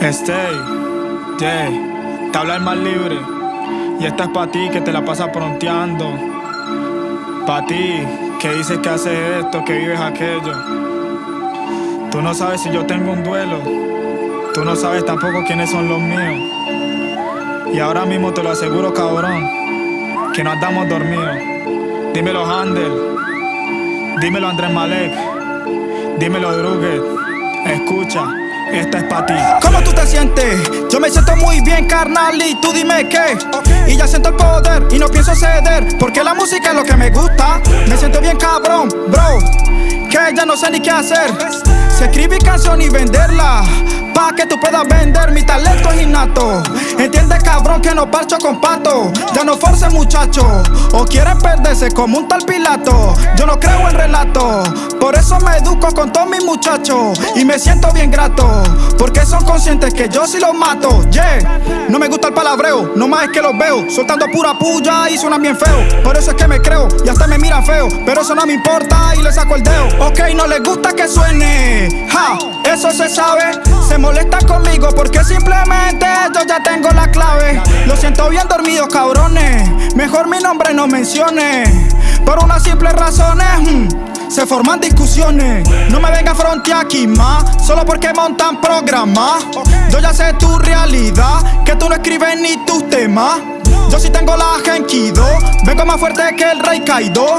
Stay, yeah, te habla el más libre. Y esta es para ti que te la pasas pronteando. Pa' ti que dices que haces esto, que vives aquello. Tú no sabes si yo tengo un duelo. Tú no sabes tampoco quiénes son los míos. Y ahora mismo te lo aseguro, cabrón, que no andamos dormidos. Dímelo, Handel. Dímelo, Andrés Malek. Dímelo, Druget. Escucha. Esta es para ti. ¿Cómo tú te sientes? Yo me siento muy bien, carnal, y tú dime qué. Y ya siento el poder y no pienso ceder, porque la música es lo que me gusta. Me siento bien cabrón, bro, que ya no sé ni qué hacer. Si escribir canción y venderla, pa' que tú puedas vender, mi talento es innato. Entiende, cabrón, que no parcho con pato. Ya no force, muchacho, o quieren perderse como un tal Pilato. Yo no creo en relato, por eso me educo con todos mis muchachos. Y me siento bien grato, porque son conscientes que yo sí los mato. Yeah, no me gusta el palabreo, no más es que los veo. Soltando pura puya y suenan bien feo. Por eso es que me creo, y hasta me miran feo. Pero eso no me importa y le saco el dedo. Ok, no les gusta que suene. Ja, eso se sabe. Se molesta conmigo porque simplemente yo ya tengo la clave. Lo siento bien dormido, cabrones. Mejor mi nombre no mencione. Por unas simples razones. hmm, se forman discusiones. No me venga a frontear aquí más. Solo porque montan programas. Yo ya sé tu realidad. Que tú no escribes ni tus temas. Yo sí tengo la Genkido. Vengo más fuerte que el Rey Kaido.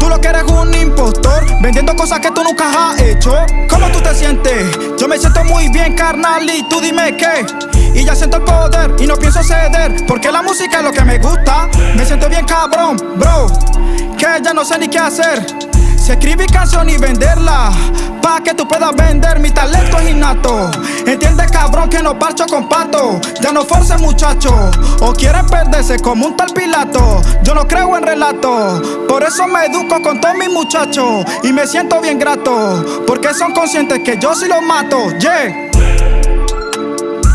Tú lo que eres un impostor, vendiendo cosas que tú nunca has hecho. ¿Cómo tú te sientes? Yo me siento muy bien, carnal, y tú dime qué. Y ya siento el poder y no pienso ceder, porque la música es lo que me gusta. Me siento bien cabrón, bro, que ya no sé ni qué hacer. Si escribir canción y venderla, pa' que tú puedas vender, mi talento es innato. Entiende, cabrón, que no parcho con pato. Ya no force, muchacho, o quieren perderse como un tal Pilato. Yo no creo en relato, por eso me educo con todos mis muchachos. Y me siento bien grato, porque son conscientes que yo sí los mato. Yeah.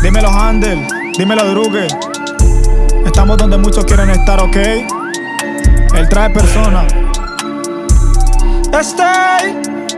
Dímelo, Handel. Dímelo, Druget. Estamos donde muchos quieren estar, ¿ok? Él trae personas. Stay.